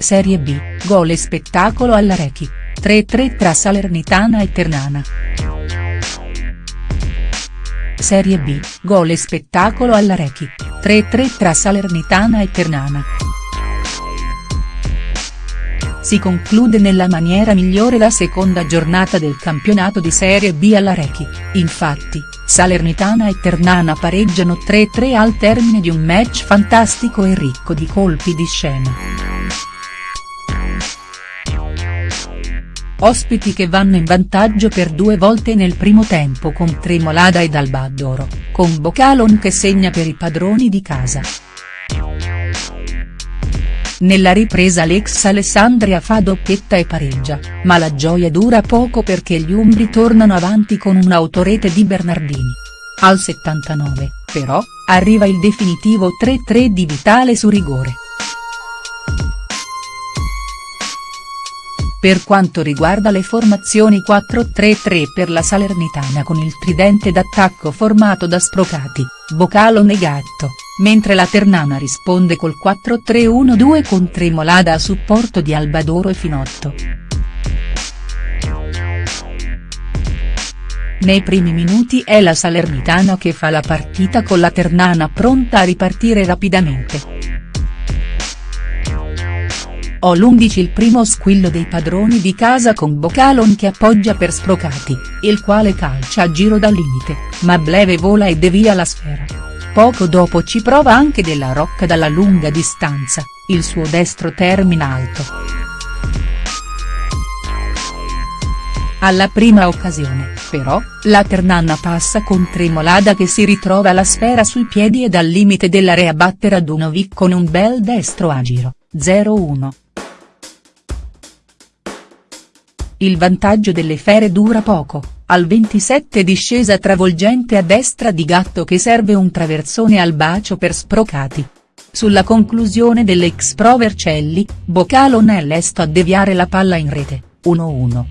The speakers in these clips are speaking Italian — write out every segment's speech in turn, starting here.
Serie B, gol e spettacolo alla Rechi, 3-3 tra Salernitana e Ternana. Serie B, gol e spettacolo alla Rechi, 3-3 tra Salernitana e Ternana. Si conclude nella maniera migliore la seconda giornata del campionato di Serie B alla Rechi, infatti, Salernitana e Ternana pareggiano 3-3 al termine di un match fantastico e ricco di colpi di scena. Ospiti che vanno in vantaggio per due volte nel primo tempo con Tremolada ed Albadoro, con Bocalon che segna per i padroni di casa. Nella ripresa l'ex Alessandria fa doppietta e pareggia, ma la gioia dura poco perché gli Umbri tornano avanti con un'autorete di Bernardini. Al 79, però, arriva il definitivo 3-3 di Vitale su rigore. Per quanto riguarda le formazioni 4-3-3 per la Salernitana con il tridente d'attacco formato da Sprocati, Bocalon e Gatto, mentre la Ternana risponde col 4-3-1-2 con Tremolada a supporto di Albadoro e Finotto. Nei primi minuti è la Salernitana che fa la partita con la Ternana pronta a ripartire rapidamente. O l'11 il primo squillo dei padroni di casa con Bocalon che appoggia per Sprocati, il quale calcia a giro dal limite, ma Bleve vola e devia la sfera. Poco dopo ci prova anche Della Rocca dalla lunga distanza, il suo destro termina alto. Alla prima occasione, però, la Ternanna passa con Tremolada che si ritrova la sfera sui piedi e dal limite dell'area batte Radunovic con un bel destro a giro, 0-1. Il vantaggio delle fere dura poco, al 27 discesa travolgente a destra di Gatto che serve un traversone al bacio per Sprocati. Sulla conclusione dell'ex pro Vercelli, Bocalon è lesto a deviare la palla in rete, 1-1.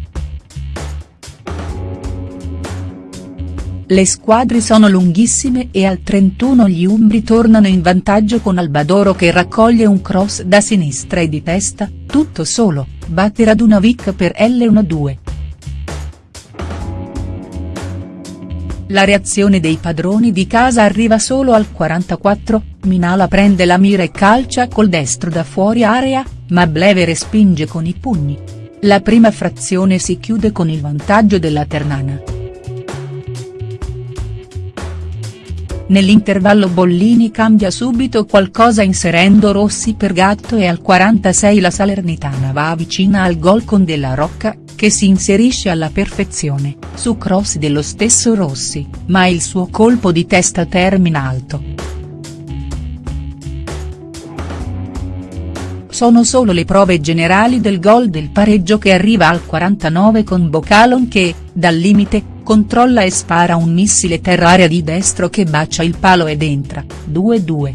Le squadre sono lunghissime e al 31 gli Umbri tornano in vantaggio con Albadoro che raccoglie un cross da sinistra e di testa, tutto solo, batte Radunovic per L1-2. La reazione dei padroni di casa arriva solo al 44, Minala prende la mira e calcia col destro da fuori area, ma Bleve respinge con i pugni. La prima frazione si chiude con il vantaggio della Ternana. Nell'intervallo Bollini cambia subito qualcosa inserendo Rossi per Gatto e al 46 la Salernitana va vicina al gol con Della Rocca, che si inserisce alla perfezione, su cross dello stesso Rossi, ma il suo colpo di testa termina alto. Sono solo le prove generali del gol del pareggio che arriva al 49 con Bocalon che, dal limite, controlla e spara un missile terra-area di destro che bacia il palo ed entra, 2-2.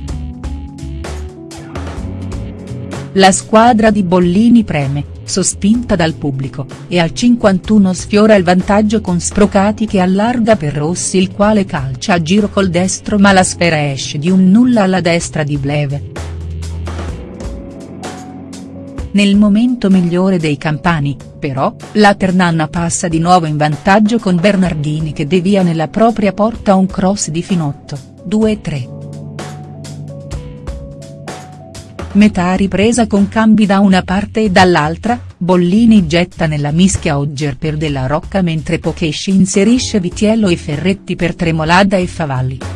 La squadra di Bollini preme, sospinta dal pubblico, e al 51 sfiora il vantaggio con Sprocati che allarga per Rossi il quale calcia a giro col destro ma la sfera esce di un nulla alla destra di Bleve. Nel momento migliore dei campani, però, la Ternana passa di nuovo in vantaggio con Bernardini che devia nella propria porta un cross di Finotto, 2-3. Metà ripresa con cambi da una parte e dall'altra, Bollini getta nella mischia Ogger per Della Rocca mentre Pocesci inserisce Vitiello e Ferretti per Tremolada e Favalli.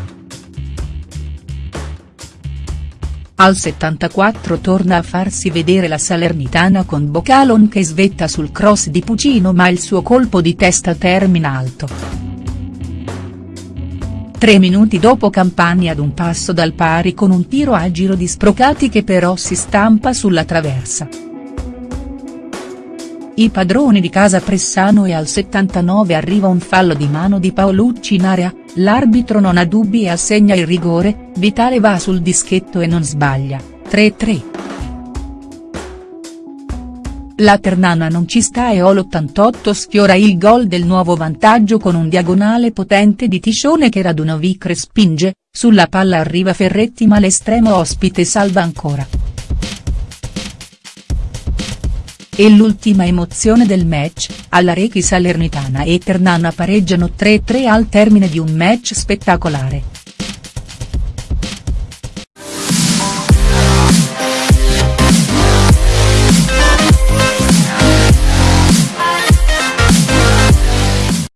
Al 74 torna a farsi vedere la Salernitana con Bocalon che svetta sul cross di Pucino ma il suo colpo di testa termina alto. Tre minuti dopo Campani ad un passo dal pari con un tiro a giro di Sprocati che però si stampa sulla traversa. I padroni di casa pressano e al 79 arriva un fallo di mano di Paolucci in area, l'arbitro non ha dubbi e assegna il rigore, Vitale va sul dischetto e non sbaglia, 3-3. La Ternana non ci sta e all'88 sfiora il gol del nuovo vantaggio con un diagonale potente di Tiscione che Radunovic respinge, sulla palla arriva Ferretti ma l'estremo ospite salva ancora. E l'ultima emozione del match, Allarechi Salernitana e Ternana pareggiano 3-3 al termine di un match spettacolare.